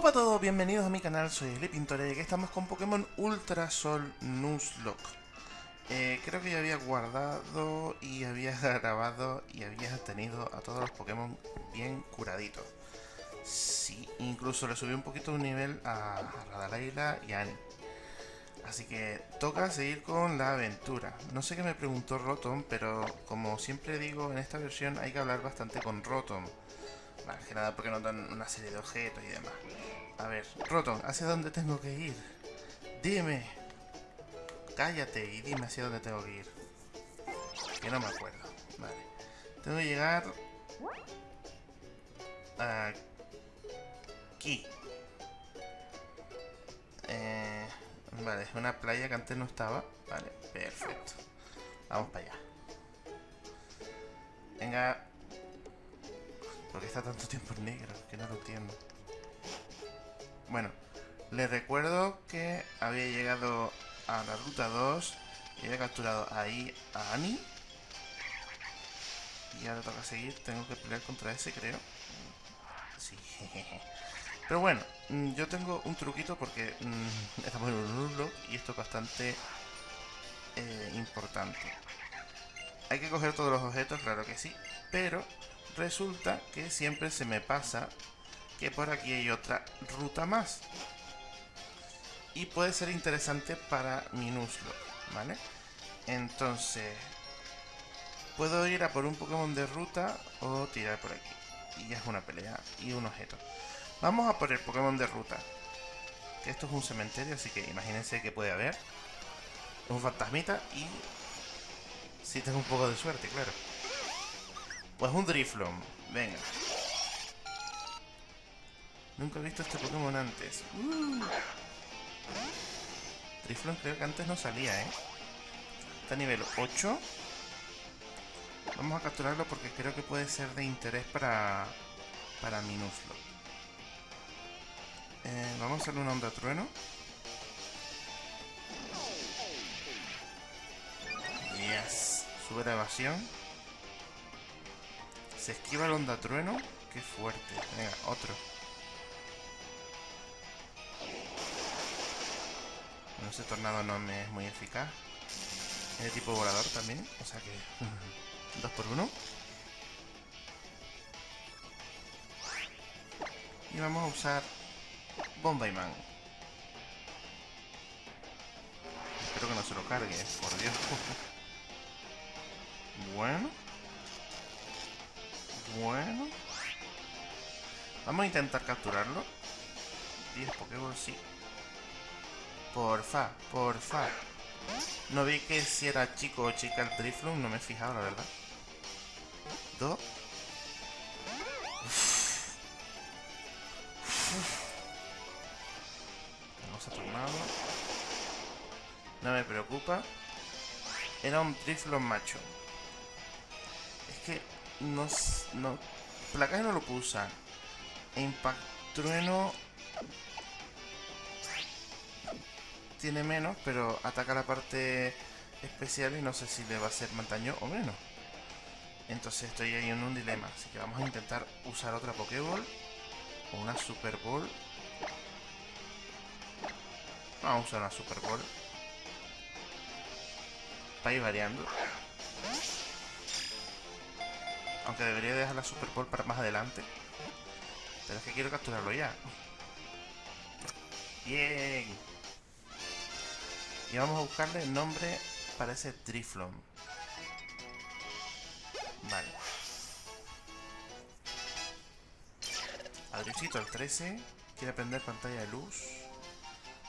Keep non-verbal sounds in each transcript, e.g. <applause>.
Hola a todos, bienvenidos a mi canal, soy Eli Pintore y aquí estamos con Pokémon Ultra Sol Nuzlocke. Eh, creo que ya había guardado y había <laughs> grabado y había tenido a todos los Pokémon bien curaditos. Sí, incluso le subí un poquito un nivel a Radalaila y a Annie. Así que toca seguir con la aventura. No sé qué me preguntó Rotom, pero como siempre digo, en esta versión hay que hablar bastante con Rotom. Más que nada porque nos dan una serie de objetos y demás. A ver, Rotom, ¿hacia dónde tengo que ir? Dime. Cállate y dime hacia dónde tengo que ir. Que no me acuerdo. Vale. Tengo que llegar... Aquí. Eh, vale, es una playa que antes no estaba. Vale, perfecto. Vamos para allá. Venga, ¿Por qué está tanto tiempo en negro? Que no lo entiendo. Bueno, les recuerdo que había llegado a la ruta 2 y había capturado ahí a Annie. Y ahora toca seguir, tengo que pelear contra ese, creo. Sí, <laughs> Pero bueno, mm, yo tengo un truquito porque estamos en un nullo y esto es bastante eh, importante. Hay que coger todos los objetos, claro que sí, pero resulta que siempre se me pasa que por aquí hay otra ruta más. Y puede ser interesante para mi ¿vale? Entonces, puedo ir a por un Pokémon de ruta o tirar por aquí. Y ya es una pelea y un objeto. Vamos a por el Pokémon de ruta. Esto es un cementerio, así que imagínense que puede haber. Un fantasmita y... Si tengo un poco de suerte, claro. Pues un Driflon. Venga. Nunca he visto este Pokémon antes. Uh. Driflon creo que antes no salía, ¿eh? Está a nivel 8. Vamos a capturarlo porque creo que puede ser de interés para, para Minuslo. Eh, vamos a hacerle una onda trueno. Yes. Sube la evasión. Se esquiva el onda trueno. Qué fuerte. Venga, otro. Bueno, ese tornado no me es muy eficaz. Es de tipo volador también. O sea que... <laughs> dos por uno. Y vamos a usar Bombay-Man. Espero que no se lo cargue, por Dios. <laughs> bueno. Bueno. Vamos a intentar capturarlo. 10 Pokéballs, sí. Porfa, porfa. No vi que si era chico o chica el Drifloon, no me he fijado, la verdad. Dos. Vamos a tornado. No me preocupa. Era un Drifloon macho. Es que no, no placaje no lo puedo usar. Impact Trueno tiene menos, pero ataca la parte especial y no sé si le va a hacer más daño o menos. Entonces estoy ahí en un dilema, así que vamos a intentar usar otra Pokéball o una Super Ball. Vamos a usar una Super Ball para ir variando. Aunque debería dejar la Super Bowl para más adelante. Pero es que quiero capturarlo ya. Bien. Y vamos a buscarle el nombre para ese Driflon. Vale. Adriusito, el 13. Quiere aprender pantalla de luz.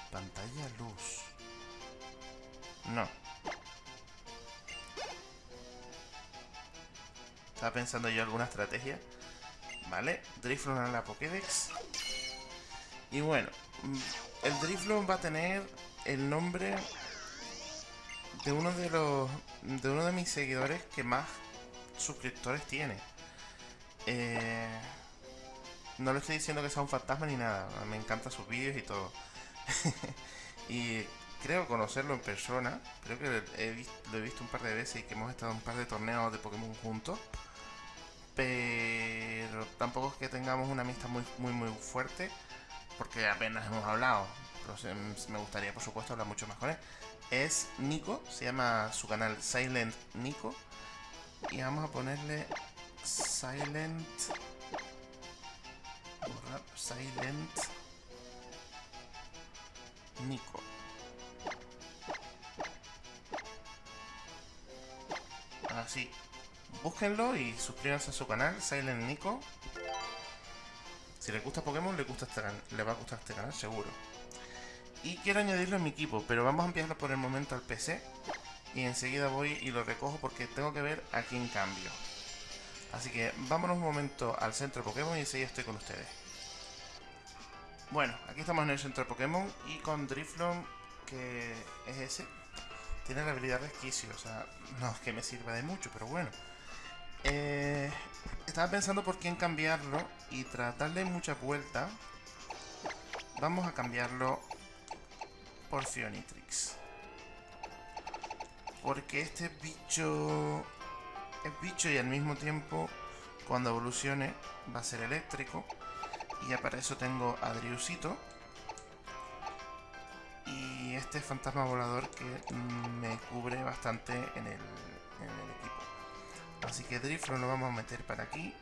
Pantalla luz. No. Estaba pensando yo alguna estrategia. Vale, Driflon a la Pokédex. Y bueno, mm, el Driflon va a tener el nombre de uno de los de uno de mis seguidores que más suscriptores tiene. Eh, no le estoy diciendo que sea un fantasma ni nada, me encantan sus vídeos y todo. <laughs> y creo conocerlo en persona, creo que lo he visto un par de veces y que hemos estado en un par de torneos de Pokémon juntos pero tampoco es que tengamos una amistad muy, muy, muy fuerte. porque apenas hemos hablado, pero me gustaría por supuesto hablar mucho más con él, es Nico, se llama su canal Silent Nico, y vamos a ponerle Silent... Silent Nico. Así. Búsquenlo y suscríbanse a su canal, Silent Nico. Si les gusta Pokémon, les, gusta este, les va a gustar este canal, seguro. Y quiero añadirlo a mi equipo, pero vamos a enviarlo por el momento al PC. Y enseguida voy y lo recojo porque tengo que ver a quién cambio. Así que vámonos un momento al centro Pokémon y enseguida estoy con ustedes. Bueno, aquí estamos en el centro Pokémon y con Driflon, que es ese, tiene la habilidad resquicio. O sea, no es que me sirva de mucho, pero bueno. Eh, estaba pensando por quién cambiarlo y tras darle mucha vuelta, vamos a cambiarlo por Fionitrix. Porque este bicho es bicho y al mismo tiempo, cuando evolucione, va a ser eléctrico. Y ya para eso tengo a Driusito. Y este fantasma volador que me cubre bastante en el, equipo. Así que Driflo lo vamos a meter para aquí.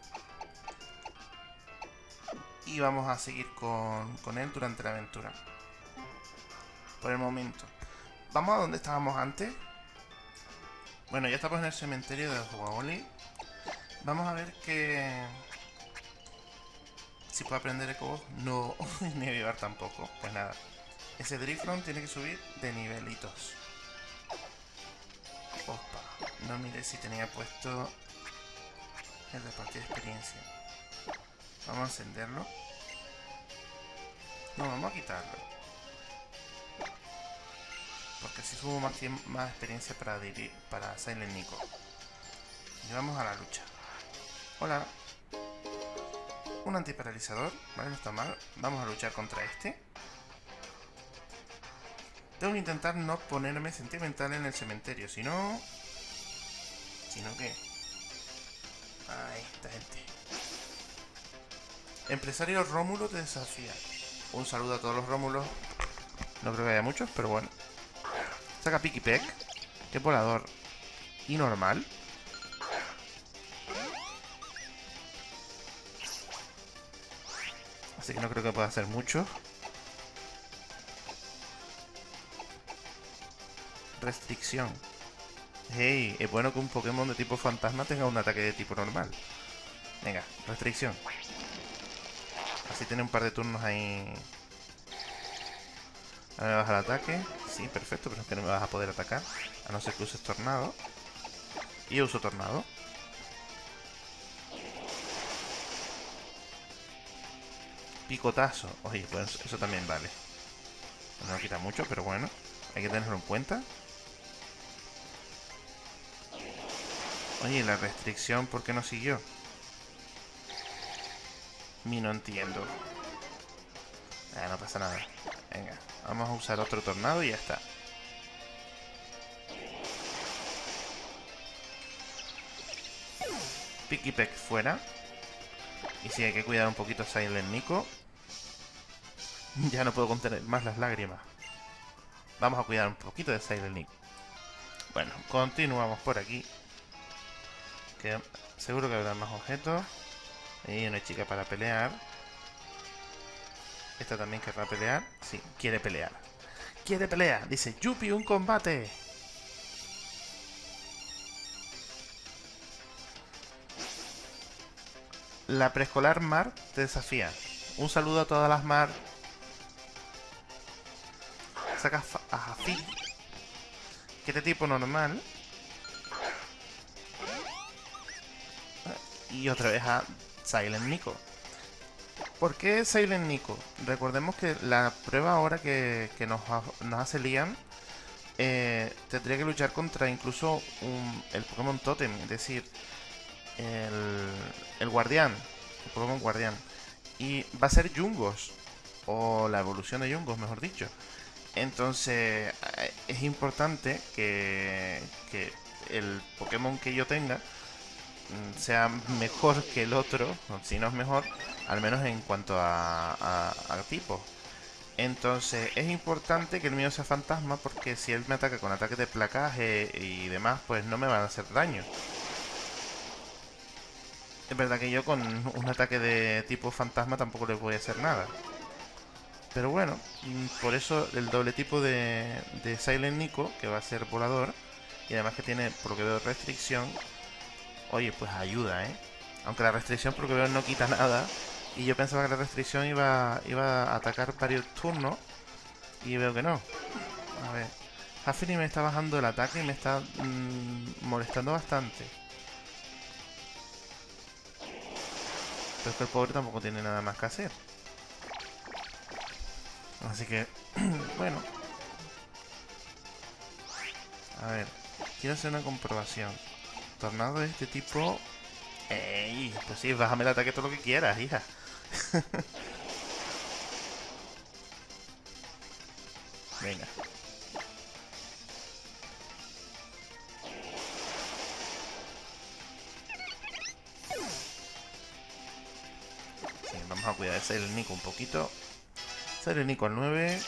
Y vamos a seguir con, con él durante la aventura. Por el momento. Vamos a donde estábamos antes. Bueno, ya estamos en el cementerio de Huawoli. Vamos a ver que... Si puedo aprender Eco No, <laughs> ni avivar tampoco. Pues nada. Ese Driflon tiene que subir de nivelitos. No mire si tenía puesto el repartir experiencia. Vamos a encenderlo. No, vamos a quitarlo. Porque así subo más, más experiencia para, para Silent Nico. Y vamos a la lucha. Hola. Un antiparalizador. Vale, no está mal. Vamos a luchar contra este. Tengo que intentar no ponerme sentimental en el cementerio. Si no... Si no, ¿qué? Ahí, esta gente. Empresario Rómulo te desafía. Un saludo a todos los Rómulos. No creo que haya muchos, pero bueno. Saca Piki Peck. Que volador. Y normal. Así que no creo que pueda hacer mucho. Restricción. Hey, es bueno que un Pokémon de tipo fantasma tenga un ataque de tipo normal. Venga, restricción. Así tiene un par de turnos ahí. A ver, baja el ataque. Sí, perfecto, pero es que no me vas a poder atacar. A no ser que uses tornado. Y uso tornado. Picotazo. Oye, pues eso también vale. No quita mucho, pero bueno. Hay que tenerlo en cuenta. Oye, la restricción, ¿por qué no siguió? Mi no entiendo. Ah, no pasa nada. Venga. Vamos a usar otro tornado y ya está. Peck fuera. Y si hay que cuidar un poquito a Silent Nico. <laughs> Ya no puedo contener más las lágrimas. Vamos a cuidar un poquito de Silent Nico. Bueno, continuamos por aquí. Seguro que habrá más objetos. Y una chica para pelear. Esta también querrá pelear. Sí, quiere pelear. Quiere pelear. Dice, Yupi, un combate. La preescolar Mar te desafía. Un saludo a todas las Mar. Saca a Jafi. Que este tipo normal. Y otra vez a Silent Nico. ¿Por qué Silent Nico? Recordemos que la prueba ahora que, nos, hace Liam eh, tendría que luchar contra incluso el Pokémon Totem, es decir, el, guardián, el Pokémon guardián. Y va a ser Jungos, o la evolución de Jungos, mejor dicho. Entonces, eh, es importante que, que el Pokémon que yo tenga sea mejor que el otro, si no es mejor, al menos en cuanto a, a, tipo. Entonces es importante que el mío sea fantasma porque si él me ataca con ataques de placaje y demás, pues no me van a hacer daño. Es verdad que yo con un ataque de tipo fantasma tampoco le voy a hacer nada. Pero bueno, mm, por eso el doble tipo de, de Silent Nico, que va a ser volador, y además que tiene, por lo que veo, restricción, oye, pues ayuda, ¿eh? Aunque la restricción, por lo que veo, no quita nada. Y yo pensaba que la restricción iba, iba a atacar varios turnos, y veo que no. A ver, Hafini me está bajando el ataque y me está mm, molestando bastante. Pero es que el pobre tampoco tiene nada más que hacer. Así que, <clears throat> bueno. A ver, quiero hacer una comprobación. Tornado de este tipo... ¡Ey! Pues sí, bájame el ataque todo lo que quieras, hija. <laughs> Venga. Vamos a cuidar de el Nico un poquito. Ser Nico al 9.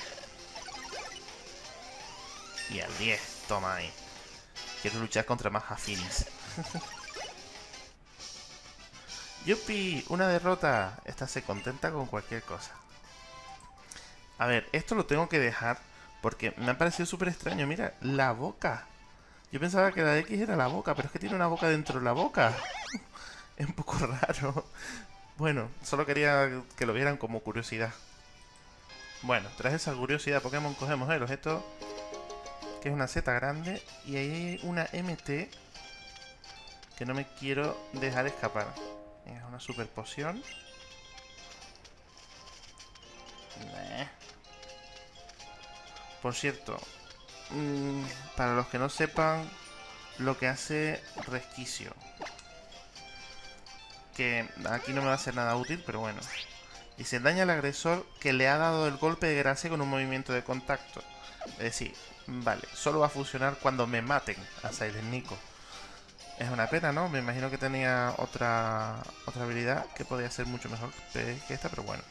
Y al 10. Toma ahí. Quiero luchar contra más afines. <laughs> ¡Yupi! Una derrota. Esta se contenta con cualquier cosa. A ver, esto lo tengo que dejar porque me ha parecido súper extraño. Mira, la boca. Yo pensaba que la de X era la boca, pero es que tiene una boca dentro de la boca. <laughs> es un poco raro. Bueno, solo quería que lo vieran como curiosidad. Bueno, tras esa curiosidad Pokémon cogemos el objeto que es una Z grande y ahí hay una MT que no me quiero dejar escapar. Es una super poción. Por cierto, mm, para los que no sepan lo que hace Resquicio. Que aquí no me va a hacer nada útil, pero bueno. Dice, daña al agresor que le ha dado el golpe de gracia con un movimiento de contacto. Es decir, vale, solo va a funcionar cuando me maten a Silent Nico. Es una pena, ¿no? Me imagino que tenía otra, otra habilidad que podía ser mucho mejor que esta, pero bueno.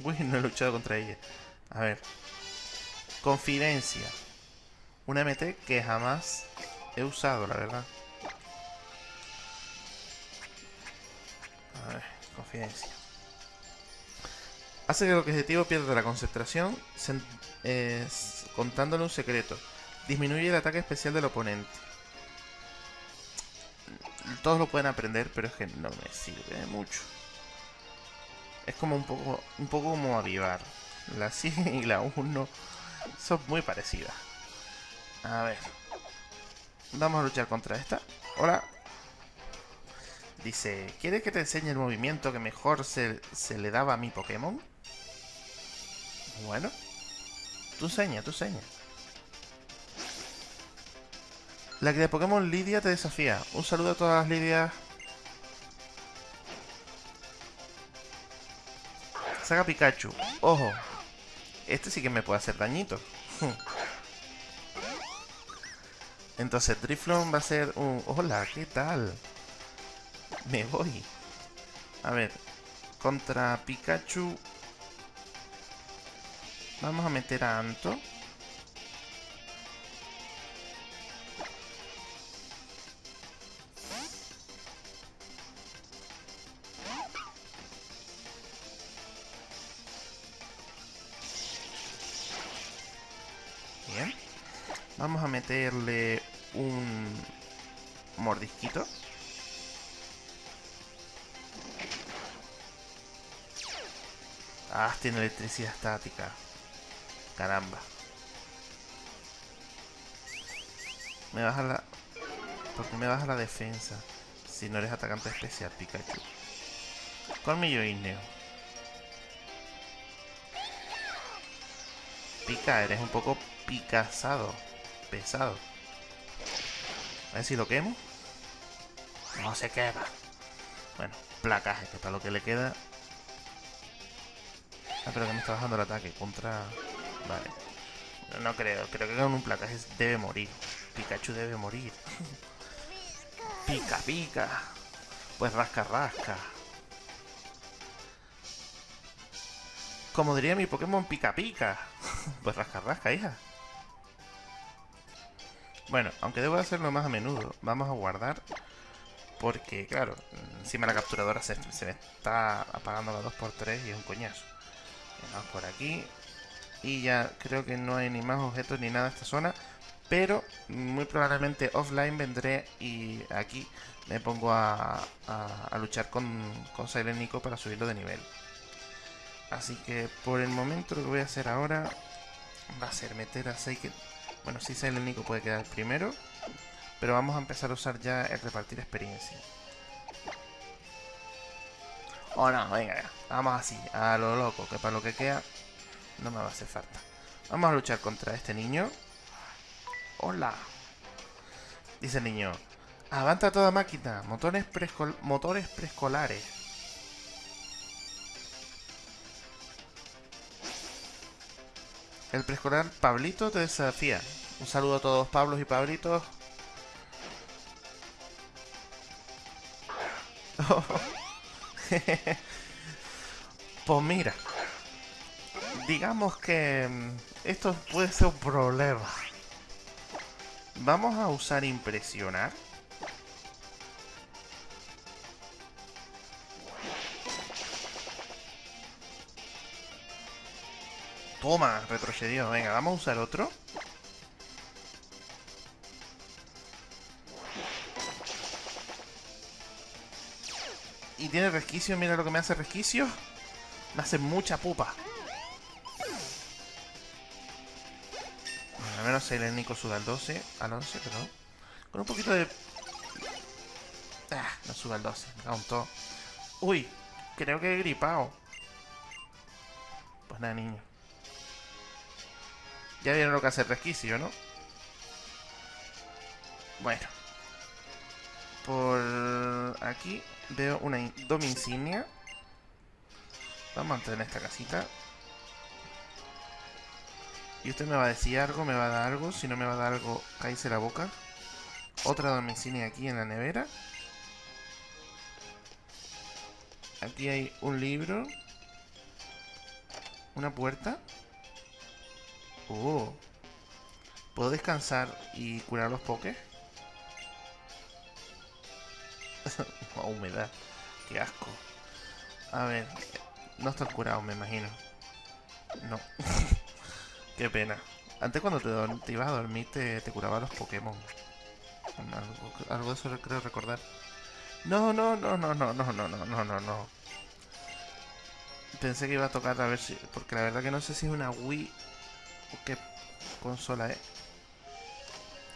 Uy, no he luchado contra ella. A ver. Confidencia. Una MT que jamás he usado, la verdad. A ver, confidencia. Hace que el objetivo pierda la concentración contándole un secreto. Disminuye el ataque especial del oponente. Todos lo pueden aprender, pero es que no me sirve mucho. Es como un poco, un poco como avivar. La <laughs> 100 y la 1 son muy parecidas. A ver. Vamos a luchar contra esta. Hola. Dice, ¿quieres que te enseñe el movimiento que mejor se, se le daba a mi Pokémon? Bueno. Tu seña, tu seña. La que de Pokémon Lidia te desafía. Un saludo a todas las Lidias. Saga Pikachu. Ojo. Este sí que me puede hacer dañito. <laughs> Entonces Driflon va a ser un... Hola, ¿qué tal? Me voy. A ver. Contra Pikachu Vamos a meter a Anto. Vamos a meterle un mordisquito. Ah, tiene electricidad estática. Caramba. Me baja la... Porque me baja la defensa. Si no eres atacante especial, Pikachu. Colmillo Igneo. Pica, eres un poco picazado. Pesado. A ver si lo quemo. No se quema. Bueno, placaje, que para lo que le queda... Ah, pero que me está bajando el ataque contra... Vale. No, creo, creo que con un placaje debe morir. Pikachu debe morir. <laughs> Pica, pica. Pues rasca, rasca. Como diría mi Pokémon Pica Pica. <laughs> pues rasca rasca, hija. Bueno, aunque debo hacerlo más a menudo, vamos a guardar. Porque, claro, encima la capturadora se, me está apagando la 2x3 y es un coñazo. Vamos por aquí. Y ya creo que no hay ni más objetos ni nada en esta zona. Pero muy probablemente offline vendré y aquí me pongo a, luchar con, con Silent Nico para subirlo de nivel. Así que por el momento lo que voy a hacer ahora va a ser meter a Seiken. Bueno, sí Silent Nico puede quedar primero, pero vamos a empezar a usar ya el repartir experiencia. Oh no, venga ya. Vamos así, a lo loco, que para lo que queda no me va a hacer falta. Vamos a luchar contra este niño. Hola. Dice el niño. Avanta toda máquina. Motores preescolares. El preescolar Pablito te desafía. Un saludo a todos Pablos y Pablitos. <laughs> pues mira, digamos que mm, esto puede ser un problema. Vamos a usar impresionar. Toma, retrocedió. Venga, vamos a usar otro. Tiene resquicio, mira lo que me hace resquicio. Me hace mucha pupa. al menos el Nico suda al 12. Al 11, perdón. Con un poquito de... Ah, no suda al 12. Me cago todo. Uy, creo que he gripado. Pues nada, niño. Ya vieron lo que hace el resquicio, ¿no? Bueno. Por aquí veo una Dom insignia. Vamos a entrar en esta casita. Y usted me va a decir algo, me va a dar algo. Si no me va a dar algo, cállese la boca. Otra Dom insignia aquí en la nevera. Aquí hay un libro. Una puerta. Oh. ¿Puedo descansar y curar los pokés? <laughs> oh, humedad. Qué asco. A ver. No están curados, me imagino. No. <laughs> Qué pena. Antes cuando te, ibas a dormir te, curaba los Pokémon. Algo, algo de eso creo recordar. No, no, no, no, no, no, no, no, no, no, no. Pensé que iba a tocar a ver si... Porque la verdad que no sé si es una Wii qué consola es.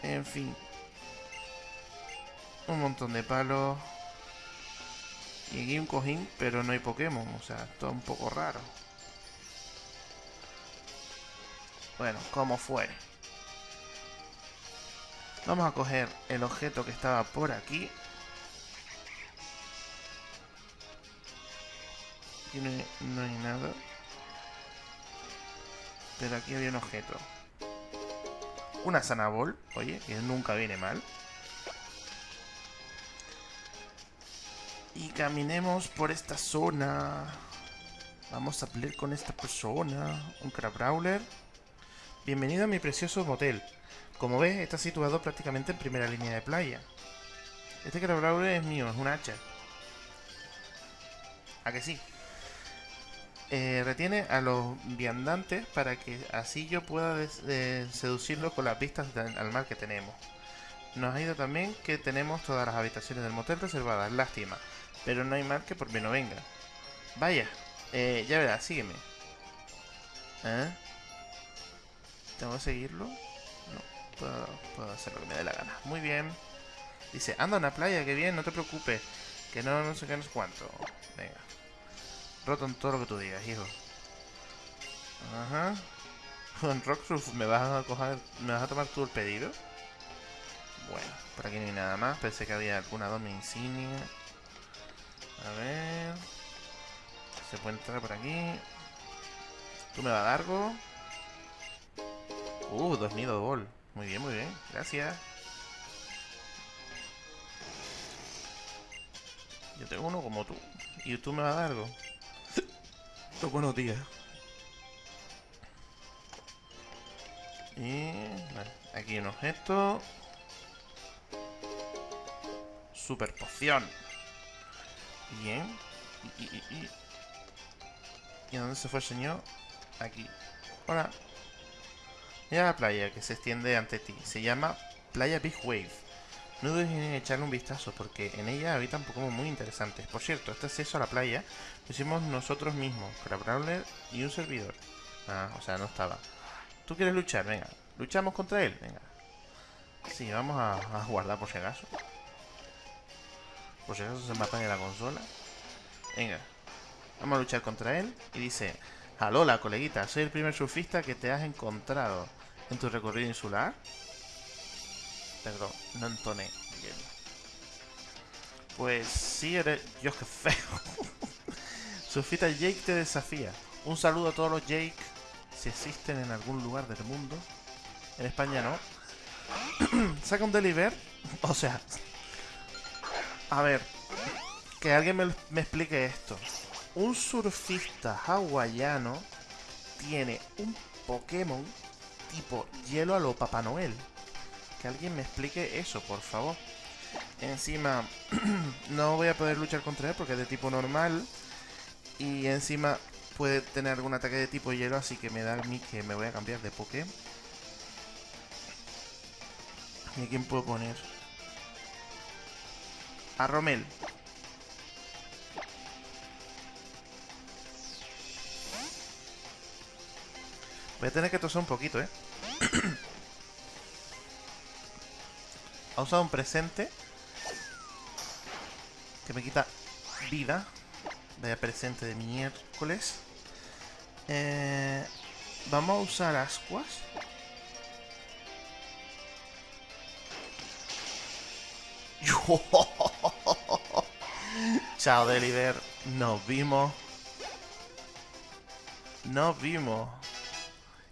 En fin. Un montón de palos. Y aquí un cojín, pero no hay Pokémon. O sea, todo un poco raro. Bueno, como fue. Vamos a coger el objeto que estaba por aquí. Aquí no hay nada. Pero aquí había un objeto. Una Sanabol, oye, que nunca viene mal. Y caminemos por esta zona. Vamos a pelear con esta persona. Un Crabrawler. Bienvenido a mi precioso motel. Como ves, está situado prácticamente en primera línea de playa. Este Crabrawler es mío, es un hacha. ¿A que sí? Eh, retiene a los viandantes para que así yo pueda seducirlos con las vistas al mar que tenemos. Nos ha ido también que tenemos todas las habitaciones del motel reservadas, lástima, pero no hay mal que por mí no venga. Vaya, eh, ya verás, sígueme. ¿Eh? ¿Tengo que seguirlo? No, puedo, hacer lo que me dé la gana. Muy bien. Dice, anda a una playa, que bien, no te preocupes. Que no, no sé qué, no sé cuánto. Venga. Roto en todo lo que tú digas, hijo. Ajá. Con Rockruff, ¿me vas a coger, me vas a tomar tú el pedido? Bueno, por aquí no hay nada más. Pensé que había alguna domi insignia. A ver. Se puede entrar por aquí. ¿Tú me vas a dar algo? Uh, dos nidos bol. Muy bien, muy bien. Gracias. Yo tengo uno como tú. ¿Y tú me vas a dar algo? Los <laughs> buenos días. Y... Vale, aquí un objeto. Super poción. Bien. Y, y, dónde se fue el señor? Aquí. Hola. Mira la playa que se extiende ante ti. Se llama Playa Big Wave. No dudes en echarle un vistazo porque en ella habitan Pokémon muy interesantes. Por cierto, este acceso a la playa lo hicimos nosotros mismos, Brawler y un servidor. Ah, o sea, no estaba. ¿Tú quieres luchar? Venga. ¿Luchamos contra él? Venga. Sí, vamos a guardar por si acaso. Por si acaso se me apaga la consola. Venga. Vamos a luchar contra él. Y dice... Alola, coleguita, soy el primer surfista que te has encontrado en tu recorrido insular. Perdón, no entoné. Pues sí, eres... Dios, qué feo. <laughs> surfista Jake te desafía. Un saludo a todos los Jake, si existen en algún lugar del mundo. En España no. <clears throat> Saca un deliver. <laughs> O sea... A ver. Que alguien me, explique esto un surfista hawaiano tiene un Pokémon tipo hielo a lo Papá Noel. Que alguien me explique eso, por favor. Encima, <clears throat> no voy a poder luchar contra él porque es de tipo normal. Y encima puede tener algún ataque de tipo hielo, así que me da a mí que me voy a cambiar de Poké. ¿Y a quién puedo poner? A Romel. Voy a tener que toser un poquito, ¿eh? <clears throat> ha usado un presente que me quita vida. Vaya presente de miércoles. Eh, vamos a usar ascuas. <laughs> Chao, Deliver. Nos vimos. Nos vimos.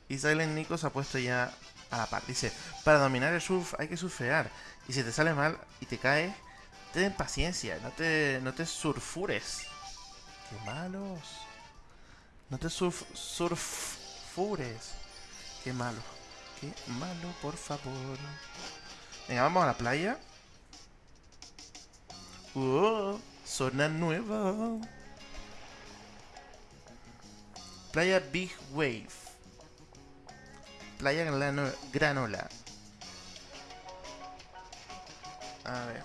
Y Silent Nico se ha puesto ya a la par. Dice, para dominar el surf hay que surfear. Y si te sale mal y te caes, ten paciencia, no te, no te surfures. Qué malos. No te surf, surfures. Qué malo. Qué malo, por favor. Venga, vamos a la playa. Oh, zona nueva. Playa Big Wave. Playa Granola. A ver.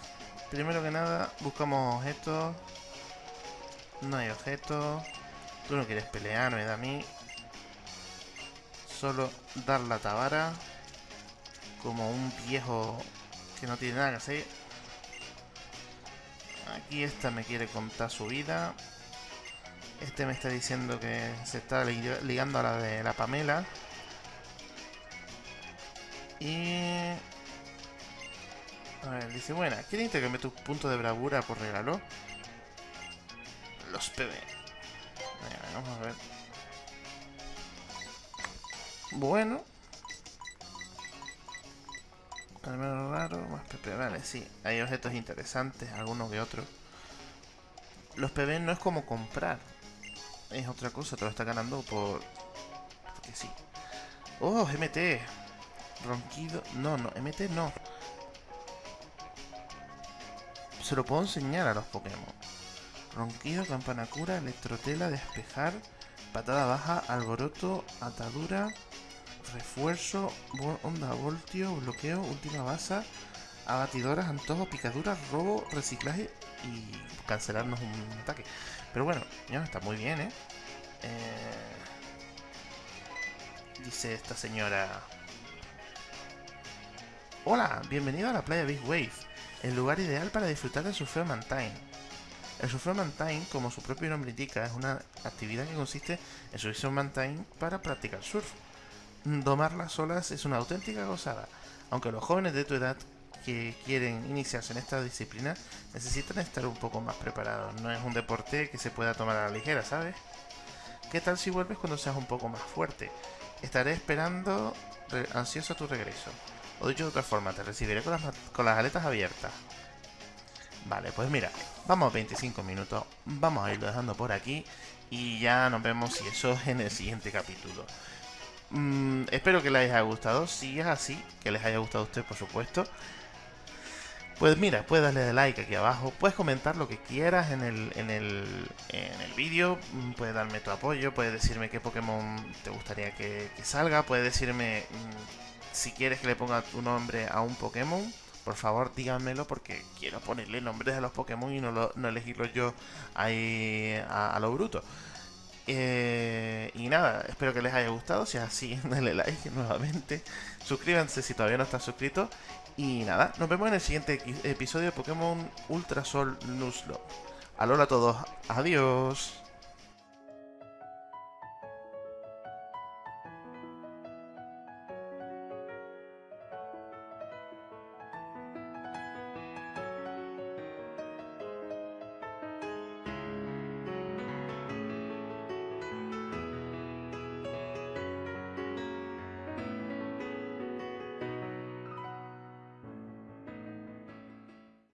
Primero que nada, buscamos objetos. No hay objetos. Tú no quieres pelear, me da a mí. Solo dar la tabara. Como un viejo que no tiene nada que hacer. Aquí esta me quiere contar su vida. Este me está diciendo que se está ligando a la de la Pamela. Y... A ver, dice, bueno, ¿quieren intercambiar tu punto de bravura por regalo? Los PB. vamos a ver. Bueno. Al menos raro, más PP. Vale, sí. Hay objetos interesantes, algunos que otros. Los PB no es como comprar. Es otra cosa, te lo está ganando por... Porque sí. ¡Oh, MT! Ronquido... No, no, MT no. Se lo puedo enseñar a los Pokémon. Ronquido, campana cura, electrotela, despejar, patada baja, alboroto, atadura, refuerzo, onda voltio, bloqueo, última base, abatidoras, antojo, picaduras, robo, reciclaje y cancelarnos un ataque. Pero bueno, ya está muy bien, ¿eh? eh dice esta señora Hola, bienvenido a la playa Big Wave, el lugar ideal para disfrutar del surfeo mountain. El surfeo mountain, como su propio nombre indica, es una actividad que consiste en subirse a un mountain para practicar surf. Domar las olas es una auténtica gozada, aunque los jóvenes de tu edad que quieren iniciarse en esta disciplina necesitan estar un poco más preparados. No es un deporte que se pueda tomar a la ligera, ¿sabes? ¿Qué tal si vuelves cuando seas un poco más fuerte? Estaré esperando ansioso tu regreso. O dicho de otra forma, te recibiré con las, con las aletas abiertas. Vale, pues mira, Vamos 25 minutos, vamos a irlo dejando por aquí y ya nos vemos si eso en el siguiente capítulo. Mm, espero que les haya gustado, si es así, que les haya gustado a ustedes por supuesto. Pues mira, puedes darle like aquí abajo, puedes comentar lo que quieras en el, en el, en el vídeo, mm, puedes darme tu apoyo, puedes decirme qué Pokémon te gustaría que, salga, puedes decirme mm, si quieres que le ponga tu nombre a un Pokémon, por favor díganmelo porque quiero ponerle nombres a los Pokémon y no, no elegirlos yo ahí a, lo bruto. Eh, y nada, espero que les haya gustado. Si es así, <laughs> denle like nuevamente. Suscríbanse si todavía no están suscritos. Y nada, nos vemos en el siguiente episodio de Pokémon Ultra Sol Nuzlocke. Alola a todos, adiós.